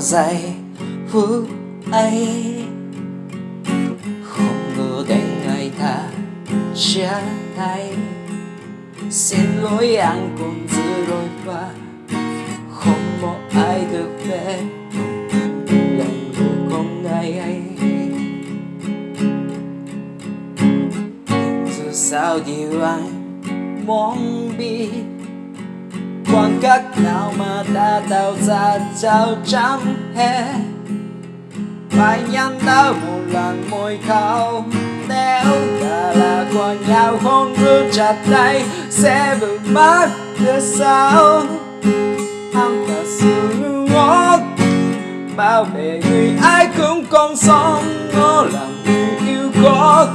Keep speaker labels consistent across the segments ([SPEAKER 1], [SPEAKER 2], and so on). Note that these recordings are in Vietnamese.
[SPEAKER 1] giây phút ấy. Không ngờ đến ngày ta chia tay xin lỗi anh cũng giữ đôi qua. Không một ai được về. Lần cuối không ngày ấy. Dù sao điều anh muốn biết khoảng cách nào mà đã tạo ra chào trắng hết phải nhắn ta một lần môi khao nếu ta là của nhau không cứ chặt tay sẽ vượt mất được sao anh thật sự ngốc bảo vệ người ai cũng còn sống nó là người yêu có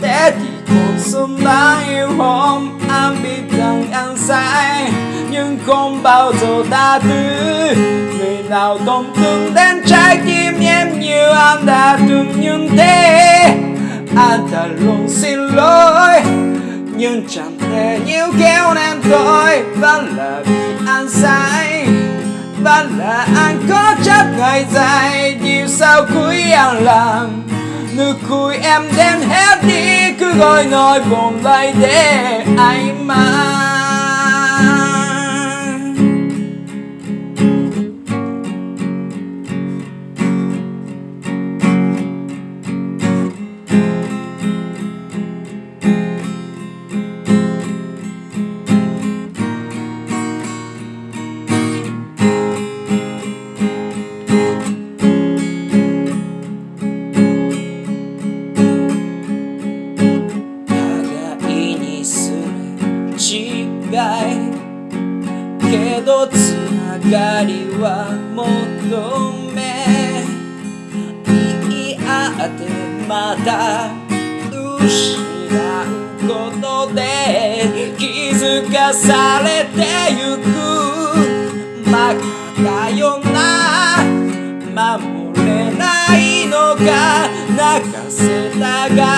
[SPEAKER 1] thế thì cuộc sống đáng yêu hôm anh biết rằng anh sai nhưng không bao giờ tha thứ. Người nào tổn thương đến trái tim em như anh đã từng như thế. Anh đã luôn xin lỗi, nhưng chẳng thể níu kéo nên tôi. Vẫn là vì anh sai vẫn là anh có chấp ngày dài điều sao cuối anh làm nụ cười em đem hết đi. Cứ gọi nói buồn lại để anh mang つながりは求め言い合ってまた失うことで気づかされてゆく。バカだよな守れないのが泣かせたが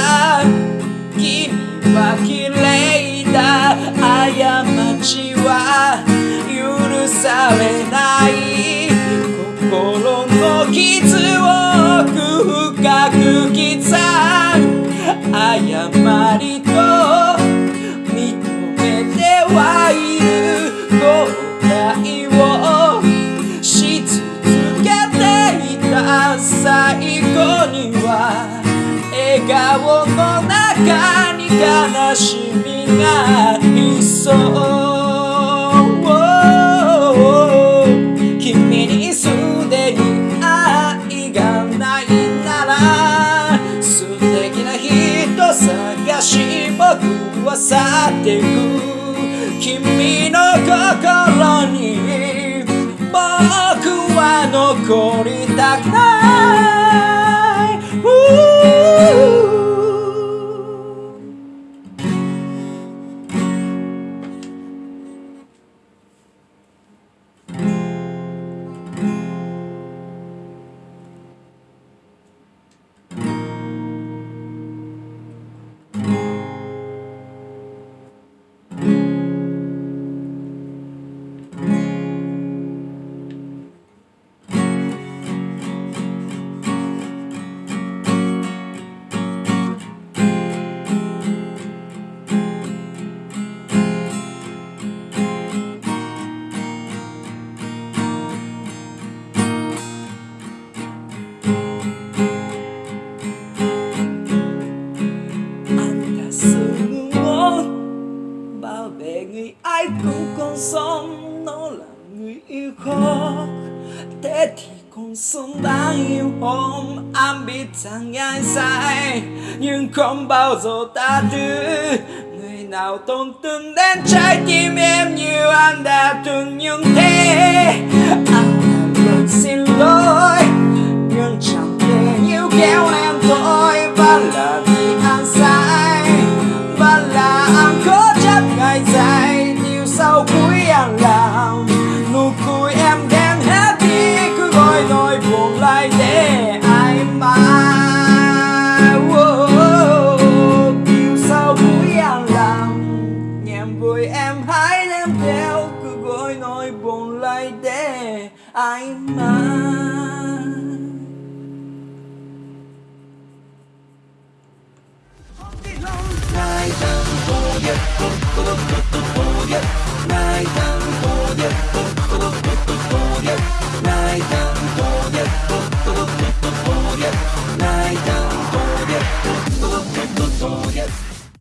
[SPEAKER 1] 誤りと認めてはいる後悔をし続けていた最後には笑顔の中に悲しみがいそう君にすでに愛がないなら僕は去ってく君の心に僕は残りたくない ai cũng còn sống, nó là người yêu khó thế thì còn sống đáng yêu hôm anh biết rằng ai sai, nhưng không bao giờ ta thứ. Người nào tổn thương đến trái tim em như anh đã từng những thế.